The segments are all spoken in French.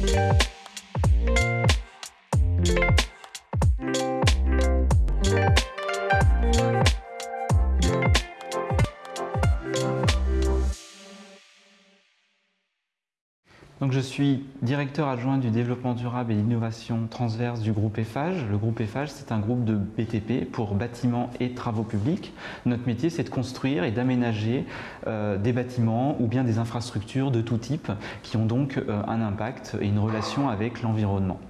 Thank you. Donc je suis directeur adjoint du développement durable et l'innovation transverse du groupe EFAGE. Le groupe EFAGE, c'est un groupe de BTP pour bâtiments et travaux publics. Notre métier, c'est de construire et d'aménager euh, des bâtiments ou bien des infrastructures de tout type qui ont donc euh, un impact et une relation avec l'environnement.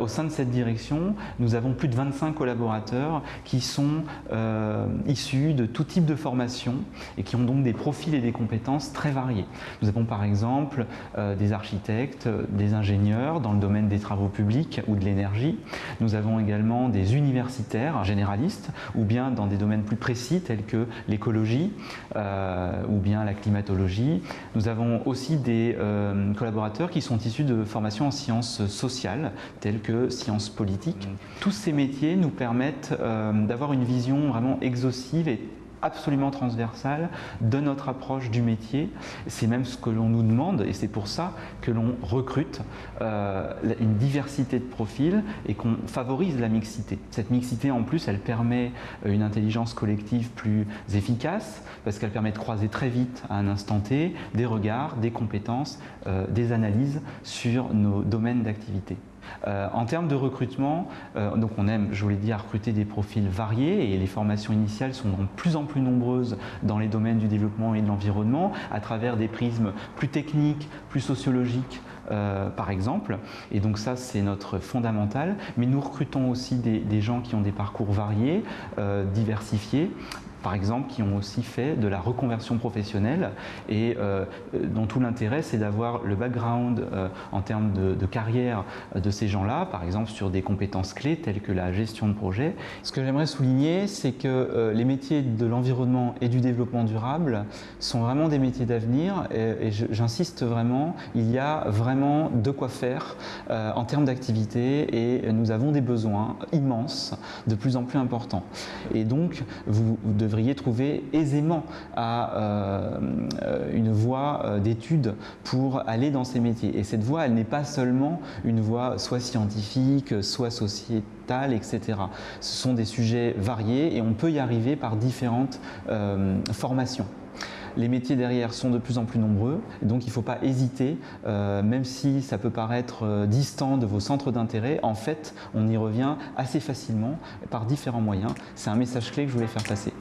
Au sein de cette direction, nous avons plus de 25 collaborateurs qui sont euh, issus de tout type de formation et qui ont donc des profils et des compétences très variés. Nous avons par exemple des architectes des ingénieurs dans le domaine des travaux publics ou de l'énergie. Nous avons également des universitaires généralistes ou bien dans des domaines plus précis tels que l'écologie euh, ou bien la climatologie. Nous avons aussi des euh, collaborateurs qui sont issus de formations en sciences sociales telles que sciences politiques. Tous ces métiers nous permettent euh, d'avoir une vision vraiment exhaustive et absolument transversale de notre approche du métier. C'est même ce que l'on nous demande et c'est pour ça que l'on recrute euh, une diversité de profils et qu'on favorise la mixité. Cette mixité en plus elle permet euh, une intelligence collective plus efficace parce qu'elle permet de croiser très vite à un instant T des regards, des compétences, euh, des analyses sur nos domaines d'activité. Euh, en termes de recrutement, euh, donc on aime, je vous l'ai dit, à recruter des profils variés et les formations initiales sont de plus en plus nombreuses dans les domaines du développement et de l'environnement à travers des prismes plus techniques, plus sociologiques, euh, par exemple. Et donc ça, c'est notre fondamental. Mais nous recrutons aussi des, gens qui ont des parcours variés, diversifiés, par exemple, qui ont aussi fait de la reconversion professionnelle et euh, dont tout l'intérêt, c'est d'avoir le background euh, en termes de, carrière de ces gens-là, par exemple sur des compétences clés telles que la gestion de projet. Ce que j'aimerais souligner, c'est que euh, les métiers de l'environnement et du développement durable sont vraiment des métiers d'avenir et, j'insiste vraiment, il y a vraiment de quoi faire en termes d'activité et nous avons des besoins immenses, de plus en plus importants. Et donc, vous, vous trouver aisément à euh, une voie euh, d'études pour aller dans ces métiers. Et cette voie, elle n'est pas seulement une voie soit scientifique, soit sociétale, etc. Ce sont des sujets variés et on peut y arriver par différentes euh, formations. Les métiers derrière sont de plus en plus nombreux, donc il ne faut pas hésiter, même si ça peut paraître distant de vos centres d'intérêt, en fait, on y revient assez facilement par différents moyens. C'est un message clé que je voulais faire passer.